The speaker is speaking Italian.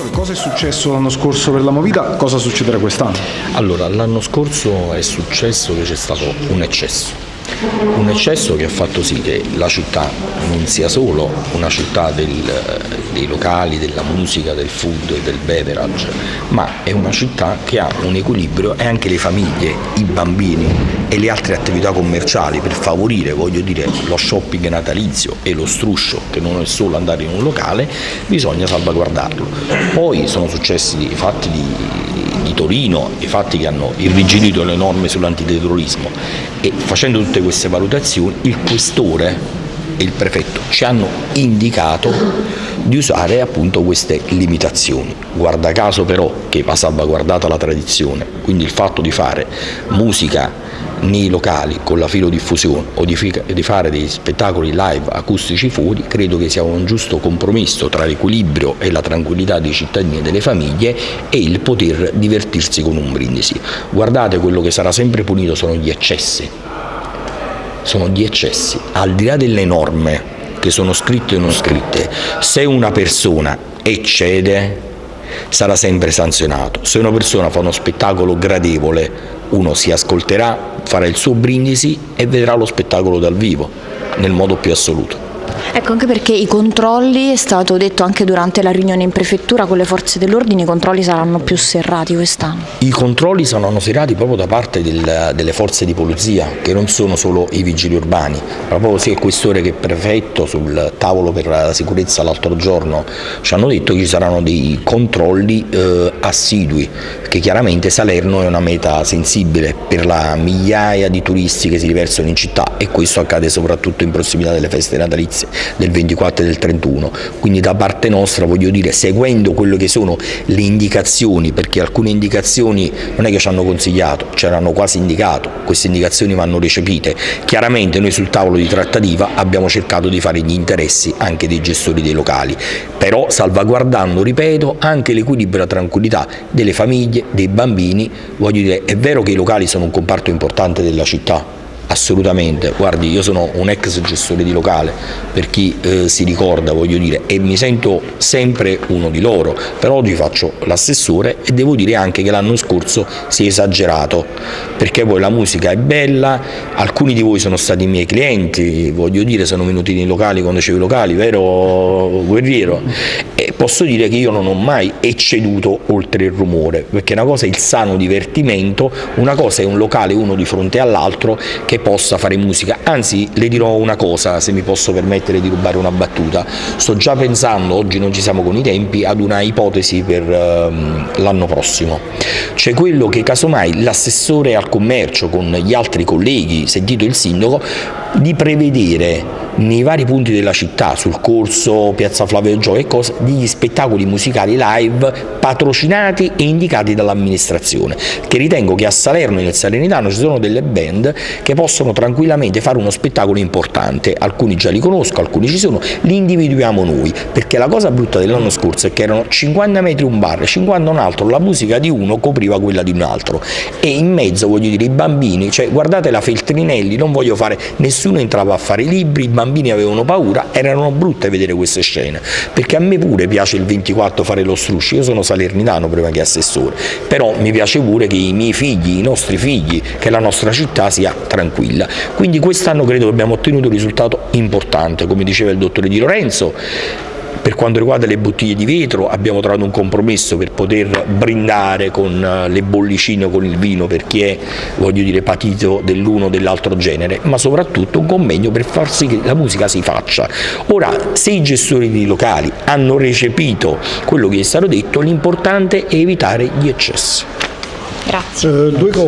Professore, cosa è successo l'anno scorso per la Movida? Cosa succederà quest'anno? Allora, l'anno scorso è successo che c'è stato un eccesso un eccesso che ha fatto sì che la città non sia solo una città del, dei locali, della musica, del food e del beverage, ma è una città che ha un equilibrio e anche le famiglie, i bambini e le altre attività commerciali per favorire voglio dire, lo shopping natalizio e lo struscio che non è solo andare in un locale, bisogna salvaguardarlo. Poi sono successi fatti di, di Torino, i fatti che hanno irrigidito le norme sull'antiterrorismo e facendo tutte queste valutazioni il questore e il prefetto ci hanno indicato di usare appunto queste limitazioni. Guarda caso però che va salvaguardata la tradizione, quindi il fatto di fare musica nei locali con la filodiffusione o di, di fare dei spettacoli live acustici fuori, credo che sia un giusto compromesso tra l'equilibrio e la tranquillità dei cittadini e delle famiglie e il poter divertirsi con un brindisi. Guardate, quello che sarà sempre punito sono gli eccessi, sono gli eccessi, al di là delle norme che sono scritte o non scritte, se una persona eccede sarà sempre sanzionato. Se una persona fa uno spettacolo gradevole, uno si ascolterà, farà il suo brindisi e vedrà lo spettacolo dal vivo, nel modo più assoluto. Ecco, anche perché i controlli, è stato detto anche durante la riunione in prefettura con le forze dell'ordine, i controlli saranno più serrati quest'anno. I controlli saranno serrati proprio da parte del, delle forze di polizia, che non sono solo i vigili urbani, proprio sia il questore che il prefetto sul tavolo per la sicurezza l'altro giorno ci hanno detto che ci saranno dei controlli eh, assidui, che chiaramente Salerno è una meta sensibile per la migliaia di turisti che si riversano in città e questo accade soprattutto in prossimità delle feste natalizie del 24 e del 31, quindi da parte nostra voglio dire seguendo quello che sono le indicazioni, perché alcune indicazioni non è che ci hanno consigliato, ci hanno quasi indicato, queste indicazioni vanno recepite, chiaramente noi sul tavolo di trattativa abbiamo cercato di fare gli interessi anche dei gestori dei locali, però salvaguardando, ripeto, anche l'equilibrio e la tranquillità delle famiglie, dei bambini, voglio dire, è vero che i locali sono un comparto importante della città, Assolutamente, guardi io sono un ex gestore di locale, per chi eh, si ricorda voglio dire, e mi sento sempre uno di loro, però oggi faccio l'assessore e devo dire anche che l'anno scorso si è esagerato, perché poi la musica è bella, alcuni di voi sono stati miei clienti, voglio dire sono venuti nei locali quando c'erano i locali, vero guerriero? E posso dire che io non ho mai ecceduto oltre il rumore, perché una cosa è il sano divertimento, una cosa è un locale uno di fronte all'altro che possa fare musica, anzi le dirò una cosa se mi posso permettere di rubare una battuta, sto già pensando, oggi non ci siamo con i tempi, ad una ipotesi per um, l'anno prossimo, cioè quello che casomai l'assessore al commercio con gli altri colleghi, sentito il sindaco, di prevedere nei vari punti della città, sul corso, piazza Flavio Gio e cose, degli spettacoli musicali live patrocinati e indicati dall'amministrazione, che ritengo che a Salerno e nel Salernitano ci sono delle band che possono tranquillamente fare uno spettacolo importante, alcuni già li conosco, alcuni ci sono, li individuiamo noi, perché la cosa brutta dell'anno scorso è che erano 50 metri un bar, 50 un altro, la musica di uno copriva quella di un altro. E in mezzo voglio dire i bambini, cioè guardate la Feltrinelli, non voglio fare, nessuno entrava a fare i libri, i bambini avevano paura, erano brutte vedere queste scene, perché a me pure piace il 24 fare lo struscio, io sono salernitano prima che assessore, però mi piace pure che i miei figli, i nostri figli, che la nostra città sia tranquilla. Quindi quest'anno credo che abbiamo ottenuto un risultato importante, come diceva il dottore Di Lorenzo, per quanto riguarda le bottiglie di vetro abbiamo trovato un compromesso per poter brindare con eh, le bollicine con il vino per chi è voglio dire, patito dell'uno o dell'altro genere, ma soprattutto un convegno per far sì che la musica si faccia. Ora, se i gestori di locali hanno recepito quello che è stato detto, l'importante è evitare gli eccessi. Grazie. Eh, due cose.